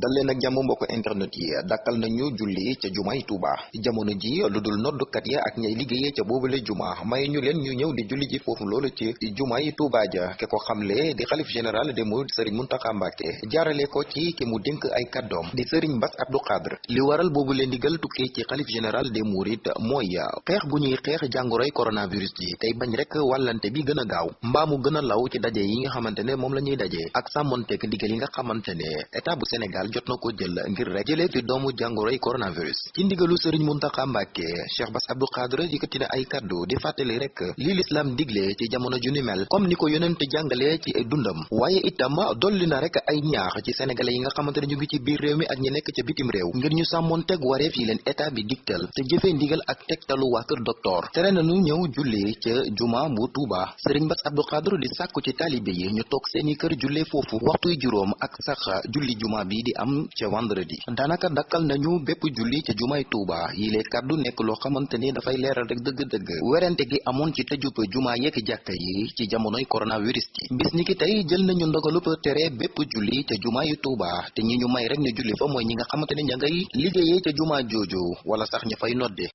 dal leen ak jàmm mbokk internet yi dakkal nañu julli ca jumaay Tuuba jamono ji lu dul noddukat ya ak ñay liggéeyee ca boobule juma may ñu leen ñu ñëw di julli ji foofu loolu ci jumaay Tuuba ja ke ko xamle di xalif général des mourides Serigne Mountakha Mbacké jaarale ko ci ki mu dénk ay kàddoom di sëriñ Bass Abdou Khadre li waral boobu leen digal tukkee ci xalif général des mourides mooy xeex bu ñuy xeex jàngoroy coronavirus ji tey bañ rek wàllante bi gën a gaaw mbaa mu gën a law ci daje yi nga xamante ne moom la ñuy daje ak sàmmonteek ndigal yi nga xamante ne état bu Sénégal jot na ko jël ngir rek jëlee fi doomu jàngoroy coronavirus ci ndigalu sëriñ Muntaxa Mbàkke Cheikh Bass Abdou Khadre yëkkati na ay kàddu di fàttali rek lii lislaam digle ci jamono ju ni mel comme ni ko yonent jàngale ci dundam waaye itam dolli na rek ay ñaax ci sénégalais yi nga xamante ne ñu ngi ci biir réew mi ak ñi nekk ca bitim réew ngir ñu sàmmoon teg wareef yi leen état bi digtal te jëfee ndigal ak tegtalu waa kër docteur tere na nu ñëw jullee ca juma bu Touba Serigne Bass Abdou Khadre di sàkku ci taalibe yi ñu toog seeni kër jullee foofu waxtuy juróom ak sax julli juma bi di am ca vendredi daanaka dakkal nañu bépp julli ca jumaay Touba yi lee kàddu nekk loo xamante ni dafay leeral rek dëgg-dëgg werante gi amoon ci tëjub juma yeeki jàkka yi ci jamonoy coronavirus ji bis ni ki tey jël nañu ndogalub tere bépp julli ca jumaa yu Tuuba te ñi ñu may rek ñu julli fa mooy ñi nga xamante ne ña ngay liggéeyee ca jumaa jooju wala sax ña fay nodde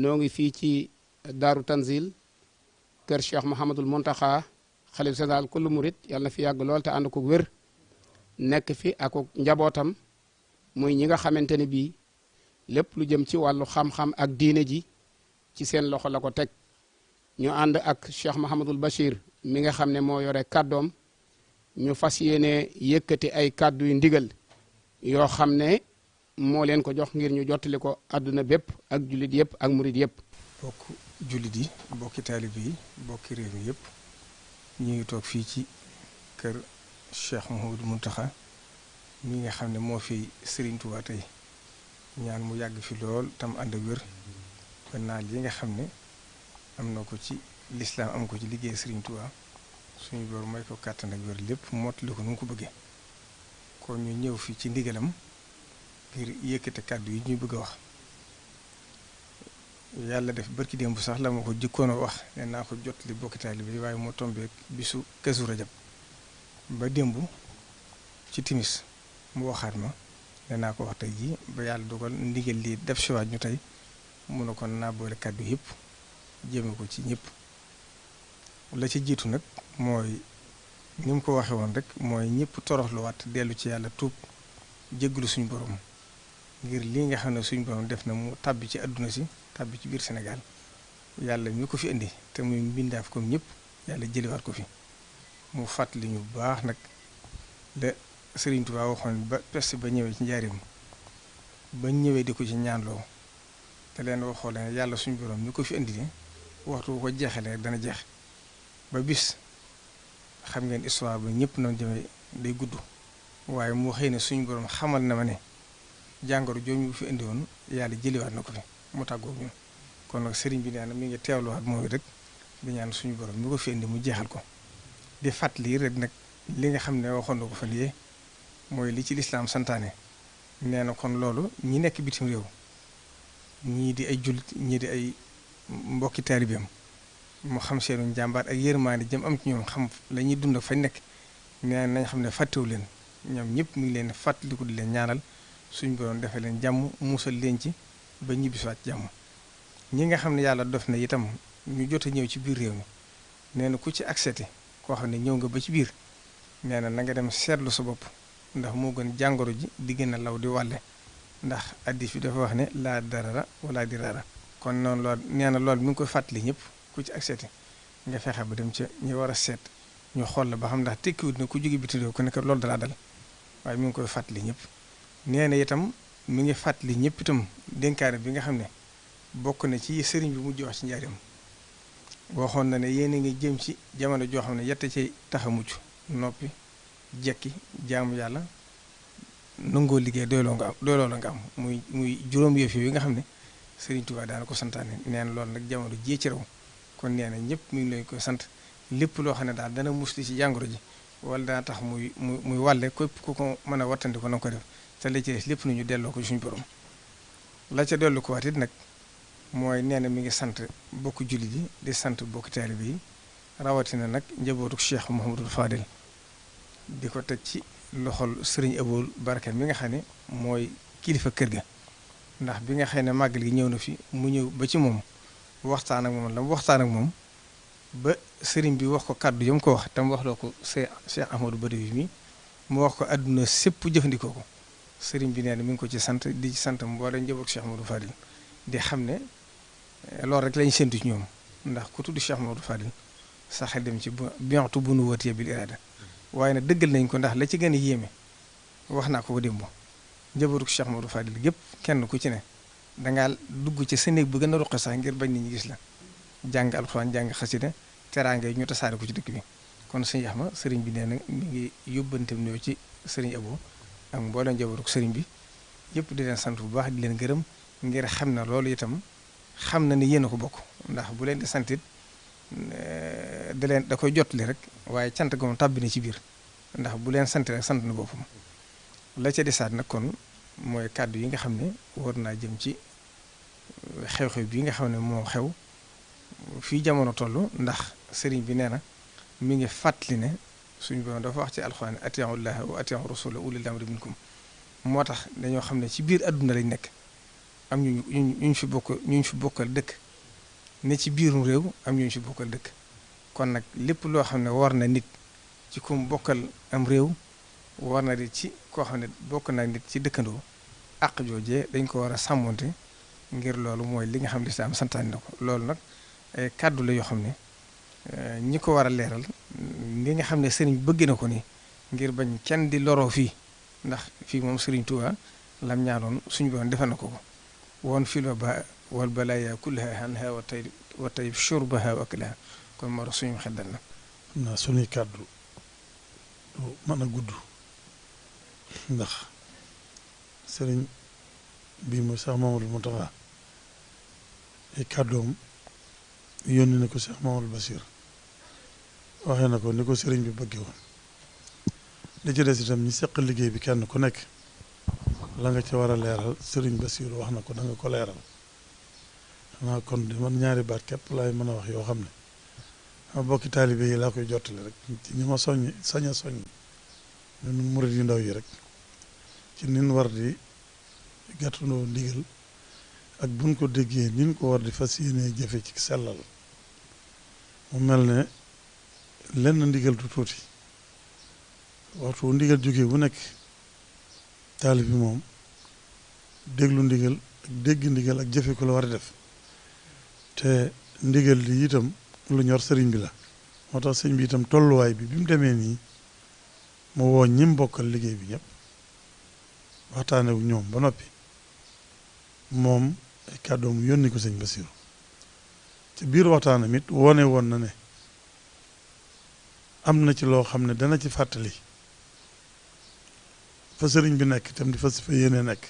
noo ngi fii ci daaru tanzil kër cheikh Mouhamadul Mountakha xalif général kullu murit yàlla na fi yàgg lool te ànd ko wér nekk fi ak njabootam muy ñi nga xamante ne bii lépp lu jëm ci wàllu xam-xam ak diine ji ci seen loxo la ko teg ñu ànd ak Cheikh Mahamadul Bachir mi nga xam ne moo yore kàddoom ñu fas yéene yëkkati ay kàddu yu ndigal yoo xam ne moo leen ko jox ngir ñu jottali ko àdduna bépp ak jullit yëpp ak murit yëpp. bokk jullit yi bokki taalibe yi bokki réew mi yëpp ñu ngi toog fii ci kër Cheikh Mouhamadou Mountakha. mi nga xam ne moo fi Sëriñ Tuubaa tey ñaan mu yàgg fi lool tam ànd ak wér ba naal yi nga xam ne am na ko ci lislaam am ko ci liggéey Sëriñ Tuubaa suñu boor may ko kàttan ak wér lépp mottali ko nu mu ko bëggee kon ñu ñëw fi ci ndigalam ngir yëkkate kàddu yi ñuy bëgg a wax yàlla def barki démb sax la ma ko jëkkoon a wax ne naa ko jot li bokki taalibe bi waaye moo tombeek bisu Kazu Rajab Ba démb ci timis mu waxaat ma ne naa ko wax tey jii, ba Yàlla dogal ndigal lii dabsiwaat ñu tey. Mu ne kon naa boole kàddu yépp jëme ko ci ñépp. La ca jiitu nag mooy ni mu ko waxe woon rekk, mooy ñépp toroxluwaat, dellu ci Yàlla, tuub, jéggalu suñu Boroom ngir lii nga xam ne suñu Boroom def na mu tàbbi ci àdduna si, tàbbi ci biir Senegaal. Yàlla mi ko fi indi te muy mbindaaf kom ñépp. yàlla jëliwaat ko fi mu fàttali ñu bu baax nag la Sëriñ Tuubaa waxoon ba peste ba ñëwee ci njaarim ba ñëwee di ko ci ñaanloo te leen waxoo leen yàlla suñu borom mi ko fi indi ni waxtu ko jeexalee dana jeex ba bis xam ngeen histoire ba ñëpp noonu jëmee day gudd waaye moo xëy ne suñu borom xamal na ma ne jàngoro jooju fi indi woon yàlla jëliwaat na ko fi mu tàggoog ñun kon nag sëriñ bi nee na mi ngi teewluwaat moom it rek di ñaan suñu borom mi ko fi indi mu jeexal ko di fàttali rek nag li nga xam ne waxoon na ko fan yee mooy li ci lislaam santaane nee na kon loolu ñi nekk bitim réew ñii di ay jullit ñii di ay mbokki taalibeem mu xam seenu njàmbaar ak yërmaande jëm am ci ñoom xam la ñuy dund fañ nekk nee nañ xam ne fàttewu leen ñoom ñëpp mu ngi leen fàttaliku di leen ñaanal suñ borom defee leen jàmm musal leen ci ba ñibbisiwaat ci jàmm. Ñi nga xam ne Yàlla dof na itam ñu jot a ñëw ci biir réew mi, nee na ku ci agseeti koo xam ne ñëw nga ba ci biir, nee na nanga dem seetlu sa bopp ndax moo gën jàngoro ji di gën a law di wàlle ndax hadiis bi dafa wax ne, laa darara wa laa diraara. Kon noonu loo nee na loolu mi ngi koy fàttali ñépp ku ci agseeti nga fexe ba dem ca ñi war a seet ñu xool la ba xam ndax tekkiwut ne ku jóge bitim réew ku nekk loolu da laa dal waaye mi ngi koy fàttali ñépp. Nee na itam. Mi ngi fàttali ñépp itam dénkaane bi nga xam ne bokk na ci yi Sëriñ bi mujj wax ci Njaaréem. Waxoon na ne, Yéen a ngi jëm ci jamono joo xam ne yett a ciy tax a mucc, noppi, jekki, jaamu Yàlla, nangoo liggéey, doyloo nga am, doyloo la nga am. Muy muy juróom yëf yooyu nga xam ne Sëriñ Tuubaa daa na ko santaane. Nee na loolu nag jamono jii ci raw. Kon nee na ñépp mi ngi leen koy sant. Lépp loo xam ne daal dana muslu ci jàngoro ji. wala dana tax muy muy muy wàlle képp ku ko mën a wattandiku na ko def te la ci des lépp nu ñu delloo ko suñu borom la ca dellu ko waat it nag mooy nee na mi ngi sant bokk jullit yi di sant bokk taalibe yi rawatina nag njabootu Cheikh Mouhamadul Fadil di ko teg ci loxol sëriñ Aboul Baraka mi nga xam ne mooy kilifa kër ga ndax bi nga xam ne màggal gi ñëw na fi mu ñëw ba ci moom waxtaan ak moom la mu waxtaan ak moom ba Sëriñ bi wax ko kàddu yam ko wax tam waxloo ko Seex Ahmadu Badawi mi mu wax ko àdduna sépp jëfandikoo ko Sëriñ bi nee na mi ngi ko ci sant di ci sant mboolem njabootu Seex Ahmadu Fadil di xam ne eh, loolu rek lañ séntu ci ñoom ndax ku tudd Seex Ahmadu Fadil sa xel dem ci bientu bu nu wëtee bil iraada waaye nag dëggal nañ ko ndax la ci gën a yéeme wax naa ko ko démb njabootu Cheikh Modou Fadil gépp kenn ku ci ne Danga dugg ca sa néeg ba gën a ruqe sax ngir bañ nit ñi gis la. Jàng Alxuraan, jàng xasida, teraanga yi ñu tasaare ko ci dëkk bi. Kon Sëriñ Axma, Sëriñ bi nee na mi ngi yóbbanteem nuyoo ci Sëriñ Aboo ak mbooleem njabootug Sëriñ bi yépp, di leen sant bu baax, di leen gërëm ngir xam ne loolu itam xam na ne yéen a ko bokk. Ndax bu leen di sant it da leen da koy jottali rekk waaye cant ga moom tàbbi na ci biir. Ndax bu leen sante rekk sant na boppam. La ca desaat nag kon mooy kàddu yi nga xam ne war naa jëm ci xew-xew bii nga xam ne moo xew fii jamono tollu ndax Sëriñ bi nee na mi ngi fàttali ne suñu Boroom dafa wax ci Alxuraan ne atii'u Llaaha wa atii'u Rasuula wa ulil amri minkum moo tax dañoo xam ne ci biir àdduna lañ nekk am ñu ñu ñu fi bokk ñu ñu fi bokkal dëkk ne ci biirum réew am ñu ñu fi bokkal dëkk Kon nag lépp loo xam ne war na nit ci ku mu bokkal am réew, war na it ci koo xam ne bokk naak nit ci dëkkandoo, àq joojee dañu koo war a sàmmonte ngir loolu mooy li nga xam ne lislaam santaane na ko. Loolu nag ay kàddu la yoo xam ne ñi ko war a leeral ni nga xam ne Sëriñ bi bëgge na ko nii ngir bañ kenn di loroo fii ndax fii moom Sëriñ Tuubaa la mu ñaanoon suñu Boroom defal na ko ko. woon fil wabaa wal balaayaa kullahaa hanhaa wa tay wa tayib shurbahaa wa aklahaa kon moo tax suñum xel dal na. Xam naa sunuy kàddu du man a gudd ndax Sëriñ bii muy Seex Muhammadul Muntaxaa ay kàddoom yónni na ko Seex Muhammadul Basiir waxe na ko ni ko Sëriñ bi bëgge woon Li ci des itam ñi séq liggéey bi kenn ku nekk la nga ca war a leeral Sëriñ Basiiru wax na ko na nga ko leeral xanaa kon de man ñaari baat kepp laay mën a wax yoo xam ne sama bokki taalibe yi laa koy jottali rek ci ñi ma soññ sañ a soññ ñun murit yu ndaw yi rek ci nin war di gàttandoo ndigal ak buñ ko déggee nin ko war di fas yéenee jëfe ci sellal mu mel ne lenn ndigal du tuuti waxtu wu ndigal jógee wu nekk taalif bi moom déglu ndigal ak dégg ndigal ak jëfe ko la war a def te ndigal li itam lu ñor sëriñ bi la moo tax sëriñ bi itam tolluwaay bi bi mu demee nii mu woo ñim bokkal liggéey bi ñëpp waxtaane wu ñoom ba noppi moom ay kàddoom yónni ko sëñ Basiru Ca biir waxtaanam it, wone woon na ne am na ci loo xam ne dana ci fàttali fa Sëriñ bi nekk tam di fas fa yéene nekk,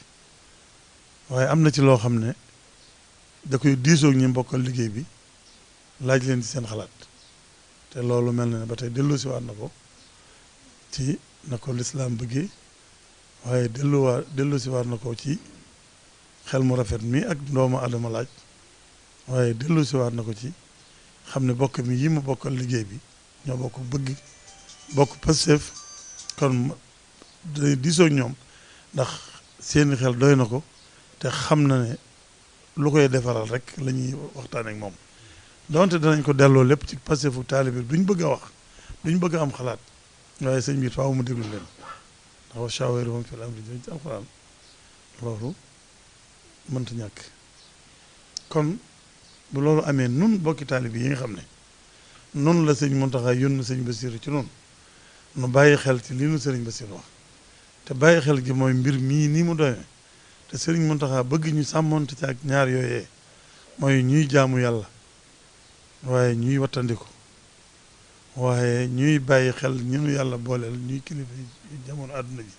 waaye am na ci loo xam ne da koy diisoo ak ñi mu bokkal liggéey bi, laaj leen ci seen xalaat. Te loolu mel na ne ba tey delloosiwaat na ko ci na ko lislaam bëgge, waaye delluwaa delloosiwaat na ko ci xel mu rafet mi ag ndoomu aadama laaj, Waaye dellusiwaat na ko ci xam ne bokkam yi mu bokkal liggéey bi ñoo bokk bëgg, bokk pasteef, kon day diisoo ak ñoom ndax seen i xel doy na ko te xam na ne lu koy defaral rekk lañuy waxtaane ak moom. Donte danañ ko delloo lépp ci pasteefu taalibe duñ bëgg a wax, duñ bëgg a am xalaat, waaye sëñ bi faaw mu déglu leen ndax wa shaawirhum fil amri jëm ci Alxuraan loolu mënta ñàkk. Kon bu loolu amee nun bokki taalibe yi nga xam ne nun la Sëriñ Muntaxaa yónni Sëriñ Basiiru ci nun, nu bàyyi xel ci lii nu Sëriñ Basiiru wax. Te bàyyi xel gi mooy mbir mii nii mu doeme te Sëriñ Muntaxaa bëgg ñu sàmmonte ci ak ñaar yooyee, mooy ñuy jaamu Yàlla waaye ñuy wattandiku. Waaye ñuy bàyyi xel ñi nu Yàlla booleel ñuy kilifa yi ci jamono àdduna ji.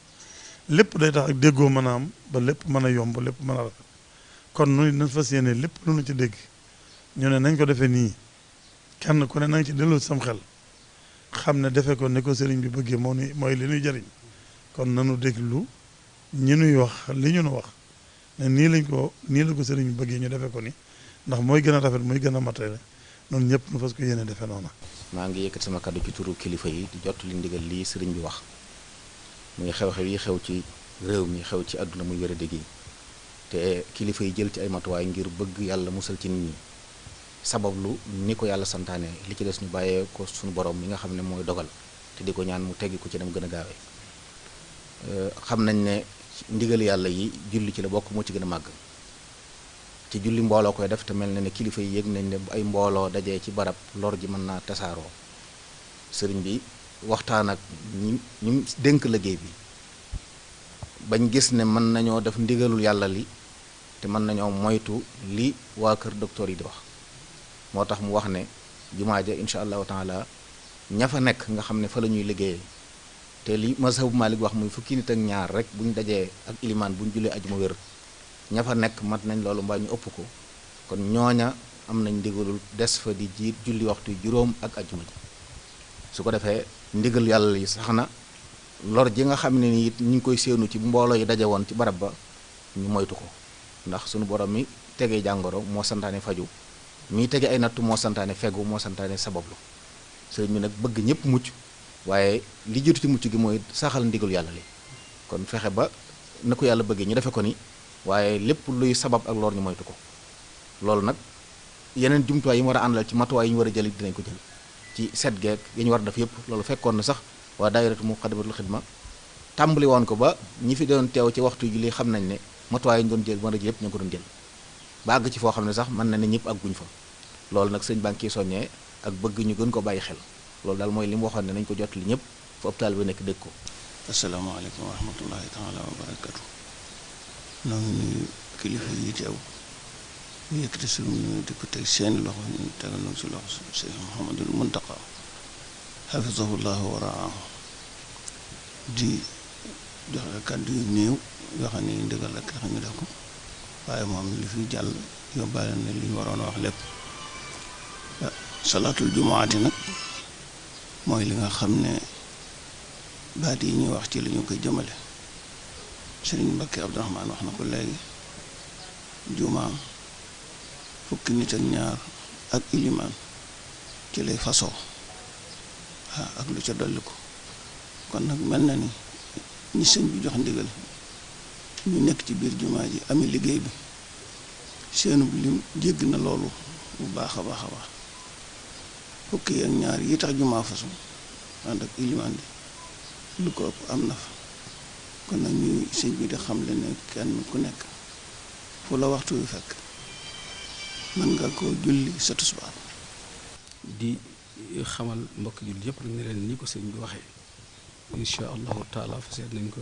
Lépp day tax ag déggoo mën a am, ba lépp mën a yomb, lépp mën a rafet. Kon nun it nan fas yéene lépp lu nu ci dégg ñu ne nañ ko defe nii, kenn ku ne nanga ci delloosi sam xel, xam ne defe ko ni ko Sëriñ bi bëgge moo nuy mooy li nuy jariñ. Kon nanu déglu ñi nuy wax li ñu nu wax. Ne nii lañ ko nii la ko Sëriñ bi bëggee ñu defe ko ni ndax mooy gën a rafet mooy gën a matale nun ñépp nu fas ko yéene defe noo na. Maa ngi yëkkati sama kàddu ci turu kilifa yi di jottali ndigal lii Sëriñ bi wax muy xew-xew yi xew ci réew mi xew ci àdduna muy wéradi gi te kilifa yi jël ci ay matuwaay ngir bëgg Yàlla musal ci nit ñi sabablu ni ko Yàlla santaanee li ci des ñu bàyyee ko sunu Boroom mi nga xam ne mooy dogal te di ko ñaan mu teggi ko ca nam gën a gaawee. xam nañ ne ndigal yàlla yi julli ci la bokk moo ci gën a màgg te julli mbooloo koy def te mel na ne kilifa yi yëg nañ ne bu ay mbooloo dajee ci barab lor ji mën naa tasaaroo sëriñ bi waxtaan ak ñi ñu dénk liggéey bi bañ gis ne mën nañoo def ndigalul yàlla li te mën nañoo moytu li waa kër docteur yi di wax moo tax mu wax ne jumaa ja incha allahu taala ña fa nekk nga xam ne fa la ñuy liggéeyee Te li mazhabu Maalik wax muy fukki nit ak ñaar rekk bu ñu dajee ak ilimaan bu ñu jullee àjjuma wér, ña fa nekk mat nañ loolu mbaa ñu ëpp ko, kon ñooña am nañ ndigalul des fa di jiit julli waxtuy juróom ak àjjuma ji. Su ko defee ndigalu Yàlla li sax na, lor ji nga xam ne ni it ñu ngi koy séenu ci bu mbooloo yi daje woon ci barab ba ñu moytu ko, ndax sunu Boroom mi tegey jàngoro moo santaane faju, miy tege ay nattu moo santaane fegu, moo santaane sabablu. Sëriñ bi nag bëgg ñépp mucc. Waaye li jiitu ci mucc gi mooy saxal ndigalu Yàlla li, kon fexe ba na ko Yàlla bëgge ñu defe ko ni, waaye lépp luy sabab ag lor ñu moytu ko. Loolu nag yeneen jumtuwaay yi mu war a àndal ci matuwaay yi ñu war a jël it dinañ ko jël, ci set geek ya ñu war a def yépp. Loolu fekkoon na sax waa Daayiratu Muxaddamatul Xidma tàmbali woon ko ba ñi fi doon teew ci waxtuy julli xam nañ ne matuwaay yi ñu doon jël war a jël yépp ña ngi ko doon jël, ba àgg ci foo xam ne sax man na ne ñépp àgguñ fa. Loolu nag Sëriñ baa ngi ciy soññee ak bëgg ñu gën koo bàyyi xel. Loolu daal mooy li mu waxoon ne nañu ko jottali ñépp, fu ab taalibe nekk dégg ko. Assalaamu aleykum wa rahmatu Laahi taalaa wa barakatuhu. Noo ngi nuyu kilifa yii teew, di yëkkati sunu nuyoo di ko teg seeni loxo, ñu tegal nu ko ci loxo Seex Muhammadul Muntaqaa hafisahu Laahu wa raahu, di joxe kàddu yu néew yoo xam ne ndigal rekk a tax ñu def ko, waaye moom li fi jàll yóbbaale na li ñu waroon a wax lépp salaatul jumaati nag mooy li nga xam ne baat yi ñuy wax ci li ñu koy jëmale sëriñ Mbàkke Abdourahmaan wax na ko léegi jumaa fukki nit ak ñaar ak ilimaan ci lay fasoo waaw ak lu ca dolli ko kon nag mel na ni ñi sëñ bi jox ndigal ñu nekk ci biir jumaa ji amee liggéey bi seenub lim jéggi na loolu bu baax a baax a baax fukk yi ak ñaar yi tax jumaa fasu ànd ak ilimaan bi lu ko ëpp am na fa kon nag ñuy sëñ bi di xam le ne kenn ku nekk fu la waxtu wi fekk mën nga ko julli sa tusbaar di xamal mbokk julli yëpp nag ne leen ni ko sëñ bi waxee incha allahu taala fa seet nañ ko